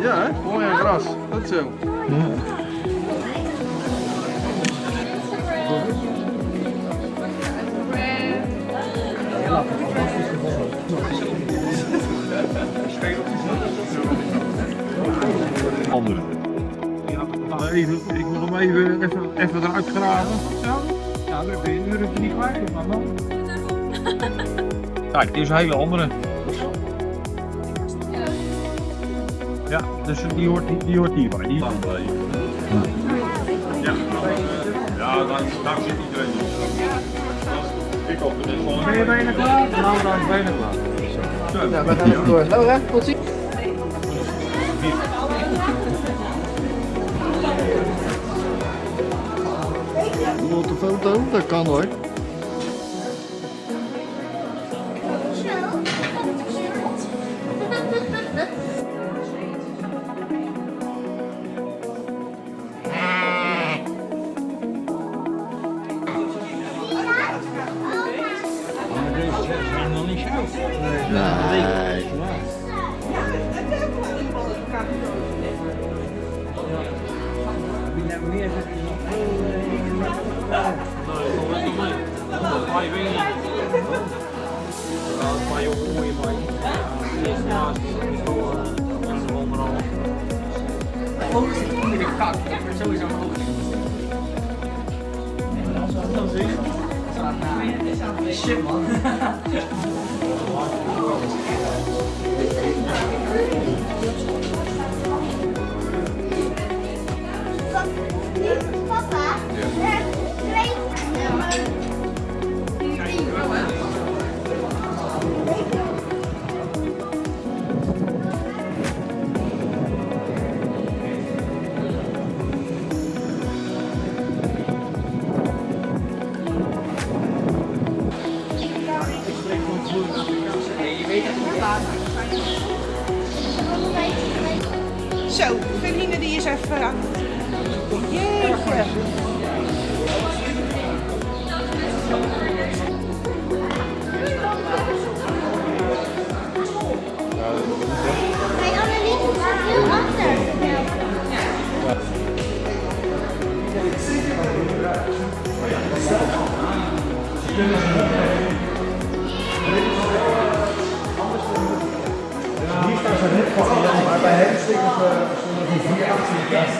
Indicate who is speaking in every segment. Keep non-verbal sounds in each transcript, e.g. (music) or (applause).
Speaker 1: Ja, hè? Mooi en gras. Dat zo.
Speaker 2: Andere. Even, ik wil hem even, even, even eruit graven. Zo. Ja, dan ben je nu er niet kwijt, maar dan. Kijk, dit is een hele andere. Ja, dus die hoort, die, die hoort hierbij. Die...
Speaker 3: Ja, ja dan, daar zit iedereen Ik op de.
Speaker 2: Ben je bijna klaar? Nou, dan is bijna klaar.
Speaker 1: Nou, we gaan even door. Laura, tot ziens. Nog een foto? Dat kan hoor. Nice.
Speaker 4: Ook shit man. (laughs) Thank you.
Speaker 5: Zo, Feline die is even aan. Jeetje.
Speaker 6: Maar bij hem die de kast.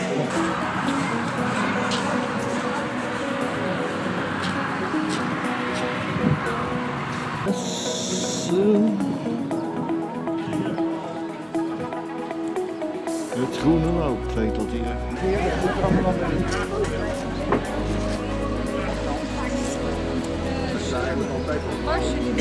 Speaker 1: Het groene woud, weet dat hier.
Speaker 5: Als jullie